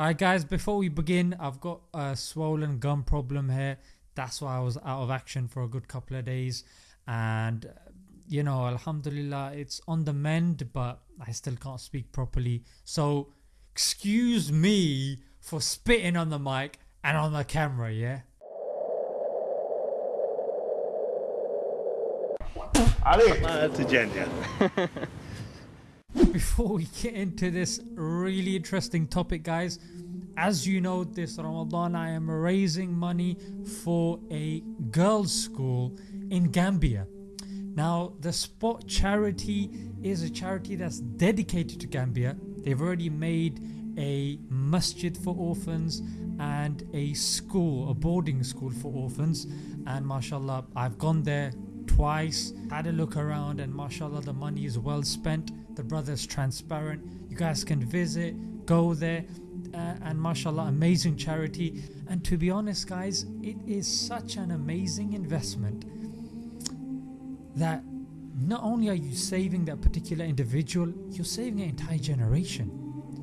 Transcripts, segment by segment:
Alright guys, before we begin, I've got a swollen gum problem here. That's why I was out of action for a good couple of days. And you know, Alhamdulillah, it's on the mend, but I still can't speak properly. So excuse me for spitting on the mic and on the camera, yeah? Before we get into this really interesting topic guys, as you know this Ramadan I am raising money for a girls school in Gambia. Now the Spot charity is a charity that's dedicated to Gambia. They've already made a masjid for orphans and a school, a boarding school for orphans and mashallah I've gone there twice, had a look around and mashallah the money is well spent. The brother's transparent. You guys can visit, go there. Uh, and mashallah amazing charity. And to be honest guys it is such an amazing investment that not only are you saving that particular individual you're saving an entire generation.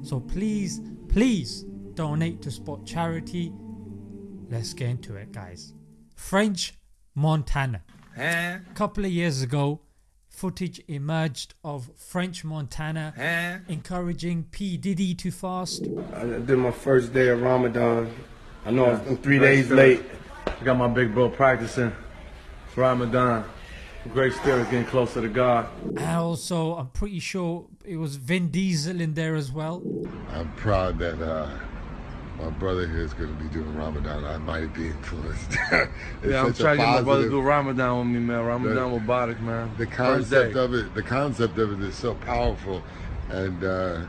So please please donate to Spot Charity. Let's get into it guys. French Montana a couple of years ago footage emerged of French Montana encouraging P Diddy to fast. I did my first day of Ramadan. I know I'm three days late. I got my big bro practicing for Ramadan. Great spirit getting closer to God. And also I'm pretty sure it was Vin Diesel in there as well. I'm proud that uh, my brother here is going to be doing Ramadan. I might be influenced. Yeah, I'm trying to get my brother to do Ramadan with me, man. Ramadan Mubarak, man. The concept of it, the concept of it is so powerful, and uh,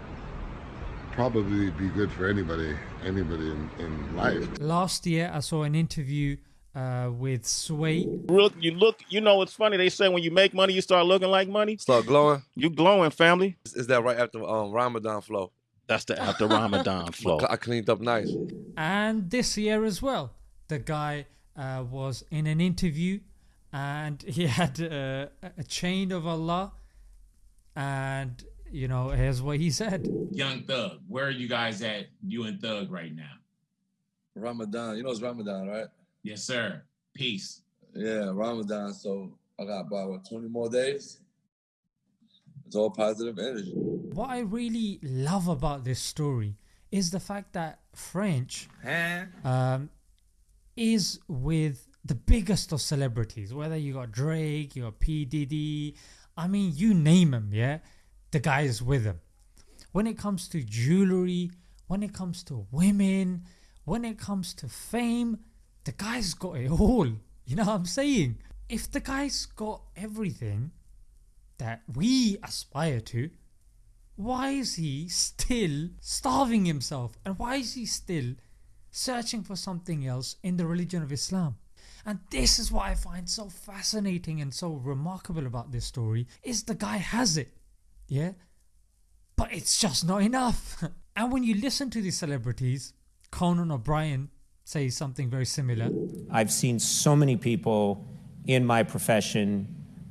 probably be good for anybody, anybody in, in life. Last year I saw an interview uh, with Sway. look you look you know it's funny they say when you make money you start looking like money Start glowing. you glowing family Is- Is that right after um, Ramadan flow? That's the after ramadan flow I cleaned up nice. and this year as well the guy uh, was in an interview and he had uh, a chain of Allah and you know here's what he said Young Thug, where are you guys at, you and Thug right now? Ramadan. You know it's Ramadan, right? Yes, sir. Peace. Yeah, Ramadan. So I got about what, 20 more days. It's all positive energy. What I really love about this story is the fact that French um, is with the biggest of celebrities whether you got Drake you got P Diddy I mean you name him yeah? The guy is with him when it comes to jewelry when it comes to women when it comes to fame the guy's got it all. You know what I'm saying? If the guy's got everything that we aspire to why is he still starving himself? And why is he still searching for something else in the religion of Islam? And this is what I find so fascinating and so remarkable about this story is the guy has it yeah? But it's just not enough. And when you listen to these celebrities Conan O'Brien says something very similar. I've seen so many people in my profession,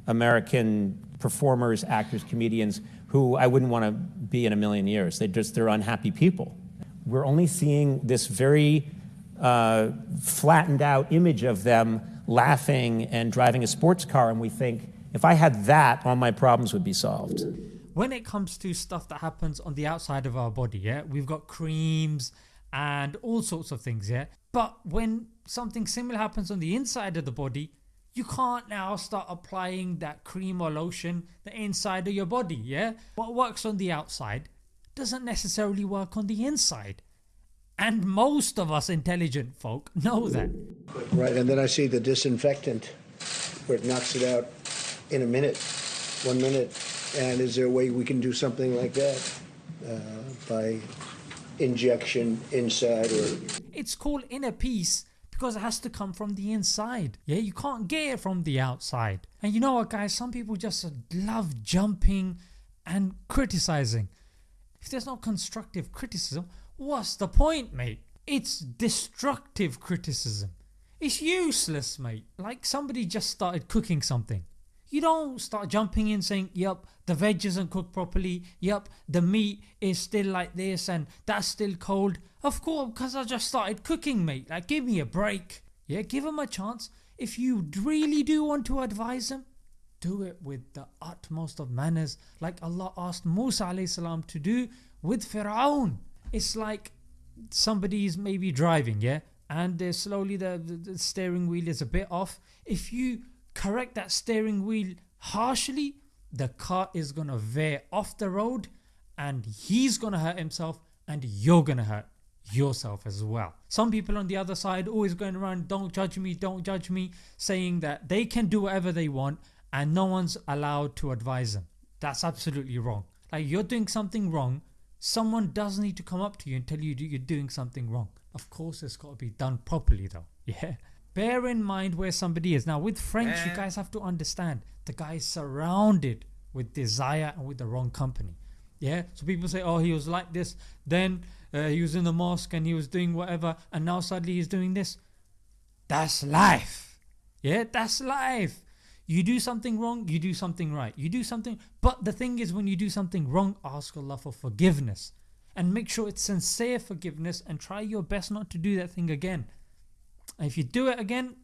American performers, actors, comedians, who I wouldn't want to be in a million years. They just they're unhappy people. We're only seeing this very uh, flattened out image of them laughing and driving a sports car, and we think if I had that, all my problems would be solved. when it comes to stuff that happens on the outside of our body, yeah, we've got creams and all sorts of things, yeah. But when something similar happens on the inside of the body, you can't now start applying that cream or lotion the inside of your body, yeah. What works on the outside doesn't necessarily work on the inside. And most of us intelligent folk know that. Right, and then I see the disinfectant where it knocks it out in a minute, one minute. And is there a way we can do something like that uh, by injection inside or It's called inner peace because it has to come from the inside. Yeah, you can't get it from the outside. And you know what, guys? Some people just love jumping and criticizing. If there's no constructive criticism, what's the point, mate? It's destructive criticism. It's useless, mate. Like somebody just started cooking something. You don't start jumping in saying, yep, the veg isn't cooked properly. Yep, the meat is still like this and that's still cold. Of course, because I just started cooking, mate. Like, give me a break. Yeah, give him a chance. If you really do want to advise him, do it with the utmost of manners, like Allah asked Musa to do with Fir'aun. It's like somebody is maybe driving, yeah, and uh, slowly the, the, the steering wheel is a bit off. If you correct that steering wheel harshly, the car is gonna veer off the road and he's gonna hurt himself and you're gonna hurt yourself as well. Some people on the other side always going around, don't judge me, don't judge me, saying that they can do whatever they want and no one's allowed to advise them. That's absolutely wrong. Like you're doing something wrong, someone does need to come up to you and tell you you're doing something wrong. Of course, it's got to be done properly though. Yeah. Bear in mind where somebody is. Now, with French, you guys have to understand the guy is surrounded with desire and with the wrong company. Yeah. So people say, oh, he was like this, then uh, he was in the mosque and he was doing whatever, and now suddenly he's doing this. That's life. Yeah, that's life. You do something wrong, you do something right. You do something, but the thing is, when you do something wrong, ask Allah for forgiveness and make sure it's sincere forgiveness and try your best not to do that thing again. And if you do it again,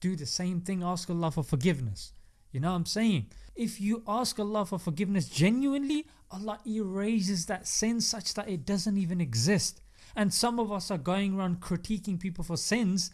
do the same thing, ask Allah for forgiveness. You know what I'm saying? If you ask Allah for forgiveness genuinely, Allah erases that sin such that it doesn't even exist. And some of us are going around critiquing people for sins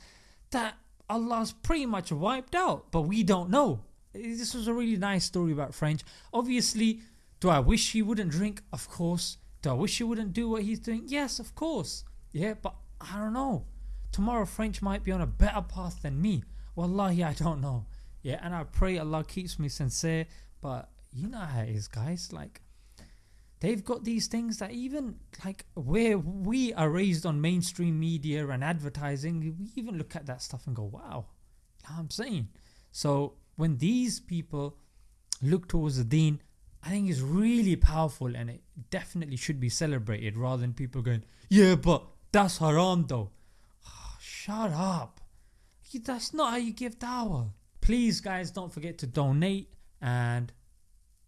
that Allah's pretty much wiped out, but we don't know. Eh, this was a really nice story about French. Obviously, do I wish he wouldn't drink? Of course. Do I wish he wouldn't do what he's doing? Yes, of course. Yeah, but I don't know. Tomorrow French might be on a better path than me. Wallahi, I don't know. Yeah, and I pray Allah keeps me sincere. But you know how it is, guys. Like, they've got these things that even like where we are raised on mainstream media and advertising, we even look at that stuff and go, wow. I'm saying? So when these people look towards the deen, I think it's really powerful and it definitely should be celebrated rather than people going, yeah, but that's haram though. Shut up. That's not how you give dawah. Please, guys, don't forget to donate and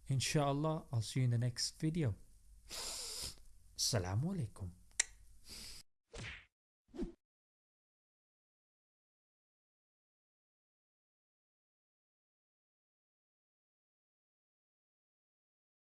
inshallah, I'll see you in the next video. Assalamu alaikum.